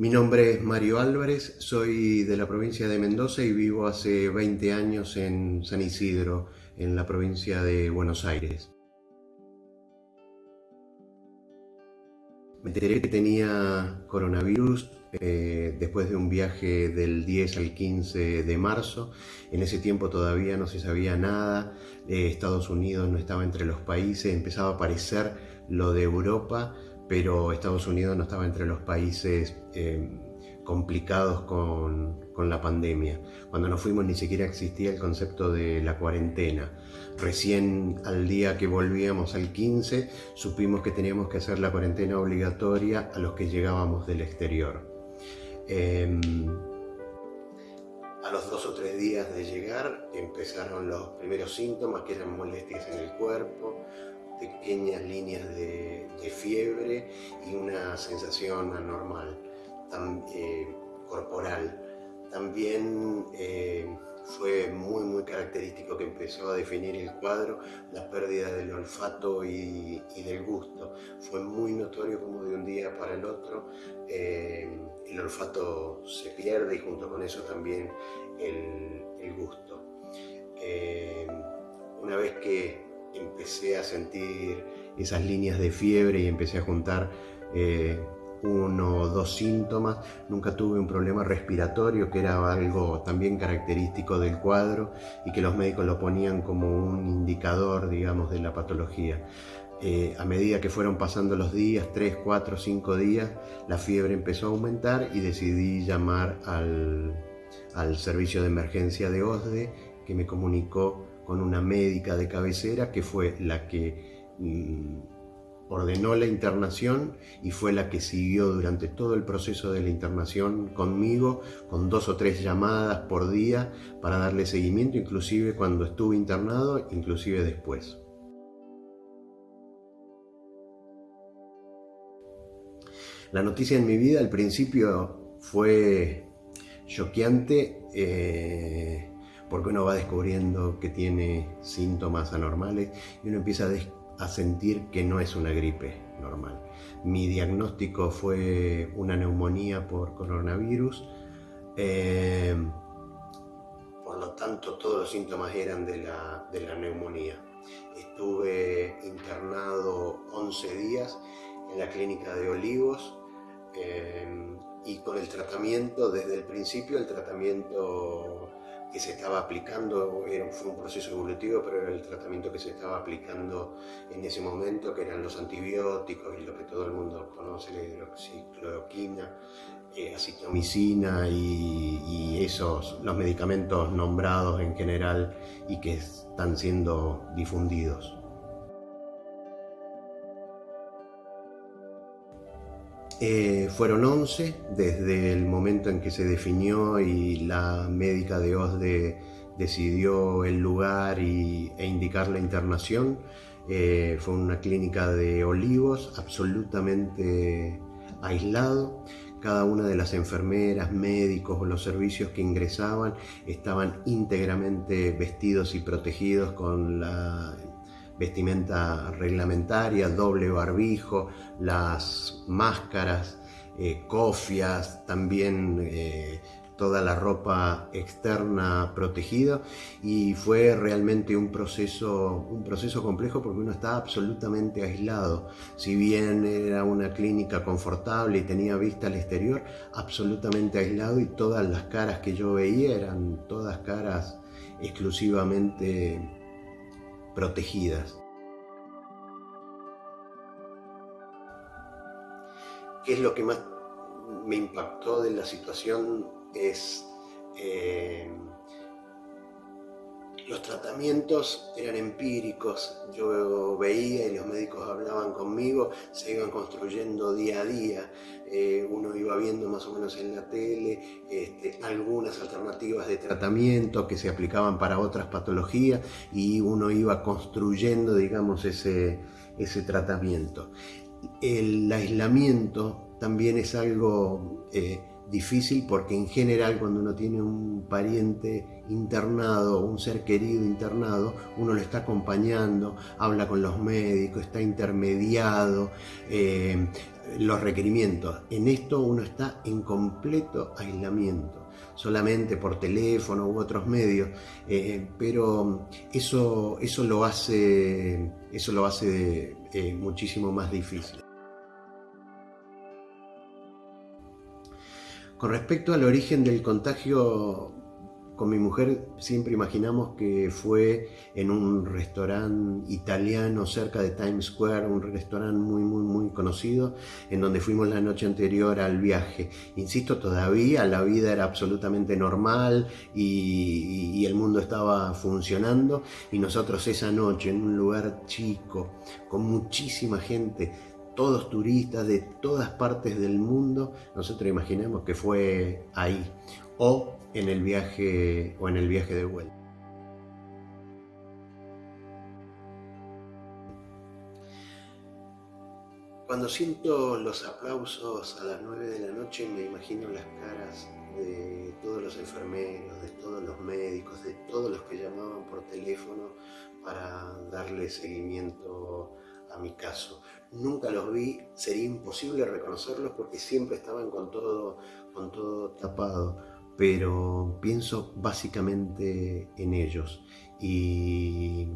Mi nombre es Mario Álvarez, soy de la provincia de Mendoza y vivo hace 20 años en San Isidro, en la provincia de Buenos Aires. Me enteré que tenía coronavirus eh, después de un viaje del 10 al 15 de marzo. En ese tiempo todavía no se sabía nada, eh, Estados Unidos no estaba entre los países, empezaba a aparecer lo de Europa, pero Estados Unidos no estaba entre los países eh, complicados con, la pandemia. Cuando nos fuimos ni siquiera existía el concepto de la cuarentena. Recién al día que volvíamos al 15 supimos que teníamos que hacer la cuarentena obligatoria a los que llegábamos del exterior. Eh, a los dos o tres días de llegar empezaron los primeros síntomas que eran molestias en el cuerpo, pequeñas líneas de, fiebre y una sensación anormal, eh, corporal. También eh, fue muy muy característico que empezó a definir el cuadro la pérdida del olfato y, del gusto. Fue muy notorio como de un día para el otro eh, el olfato se pierde y junto con eso también el, empecé a sentir esas líneas de fiebre y empecé a juntar eh, uno o dos síntomas. Nunca tuve un problema respiratorio, que era algo también característico del cuadro y que los médicos lo ponían como un indicador, digamos, de la patología. Eh, a medida que fueron pasando los días, 3, 4, 5 días, la fiebre empezó a aumentar y decidí llamar al, al servicio de emergencia de OSDE que me comunicó con una médica de cabecera que fue la que mm, ordenó la internación y fue la que siguió durante todo el proceso de la internación conmigo, con dos o tres llamadas por día para darle seguimiento, inclusive cuando estuve internado, inclusive después. La noticia en mi vida al principio fue choqueante. Eh, porque uno va descubriendo que tiene síntomas anormales y uno empieza a, sentir que no es una gripe normal. Mi diagnóstico fue una neumonía por coronavirus, eh, por lo tanto todos los síntomas eran de la, neumonía. Estuve internado 11 días en la clínica de Olivos eh, y con el tratamiento, desde el principio el tratamiento que se estaba aplicando, era, fue un proceso evolutivo, pero era el tratamiento que se estaba aplicando en ese momento, que eran los antibióticos y lo que todo el mundo conoce, la hidroxicloroquina, eh, acitromicina y, y, esos, los medicamentos nombrados en general y que están siendo difundidos. Eh, fueron 11 desde el momento en que se definió y la médica de OSDE decidió el lugar y, e indicar la internación. Eh, fue una clínica de olivos absolutamente aislado. Cada una de las enfermeras, médicos o los servicios que ingresaban estaban íntegramente vestidos y protegidos con la vestimenta reglamentaria, doble barbijo, las máscaras, eh, cofias, también eh, toda la ropa externa protegida y fue realmente un proceso, un proceso complejo porque uno estaba absolutamente aislado. Si bien era una clínica confortable y tenía vista al exterior, absolutamente aislado y todas las caras que yo veía eran todas caras exclusivamente protegidas. ¿Qué es lo que más me impactó de la situación? Es eh, los tratamientos eran empíricos, yo veía y los médicos hablaban conmigo, se iban construyendo día a día, eh, uno iba viendo más o menos en la tele este, algunas alternativas de tratamiento que se aplicaban para otras patologías y uno iba construyendo, digamos, ese, ese tratamiento. El aislamiento también es algo eh, difícil porque en general cuando uno tiene un pariente internado, un ser querido internado, uno lo está acompañando, habla con los médicos, está intermediado, eh, los requerimientos. En esto uno está en completo aislamiento, solamente por teléfono u otros medios, eh, pero eso, eso lo hace, eso lo hace eh, muchísimo más difícil. Con respecto al origen del contagio, con mi mujer siempre imaginamos que fue en un restaurante italiano cerca de Times Square, un restaurante muy, muy, muy conocido, en donde fuimos la noche anterior al viaje. Insisto, todavía la vida era absolutamente normal y, y el mundo estaba funcionando y nosotros esa noche en un lugar chico, con muchísima gente, todos turistas de todas partes del mundo, nosotros imaginamos que fue ahí o en el viaje o en el viaje de vuelta. Cuando siento los aplausos a las 9 de la noche me imagino las caras de todos los enfermeros, de todos los médicos, de todos los que llamaban por teléfono para darle seguimiento a mi caso. Nunca los vi, sería imposible reconocerlos porque siempre estaban con todo, con todo tapado, pero pienso básicamente en ellos y,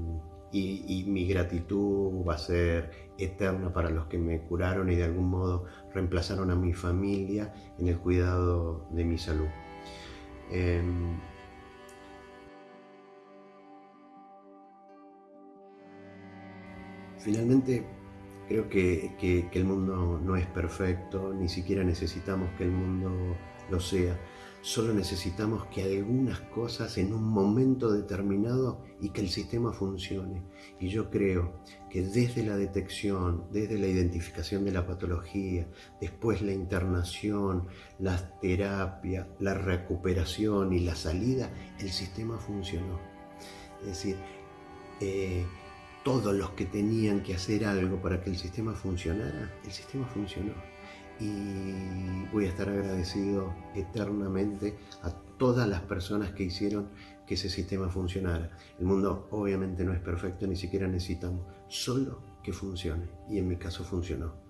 y, mi gratitud va a ser eterna para los que me curaron y de algún modo reemplazaron a mi familia en el cuidado de mi salud. Em, Finalmente, creo que, el mundo no es perfecto, ni siquiera necesitamos que el mundo lo sea. Solo necesitamos que algunas cosas en un momento determinado y que el sistema funcione. Y yo creo que desde la detección, desde la identificación de la patología, después la internación, la terapia, la recuperación y la salida, el sistema funcionó. Es decir, eh, todos los que tenían que hacer algo para que el sistema funcionara, el sistema funcionó. Y voy a estar agradecido eternamente a todas las personas que hicieron que ese sistema funcionara. El mundo obviamente no es perfecto, ni siquiera necesitamos, solo que funcione. Y en mi caso funcionó.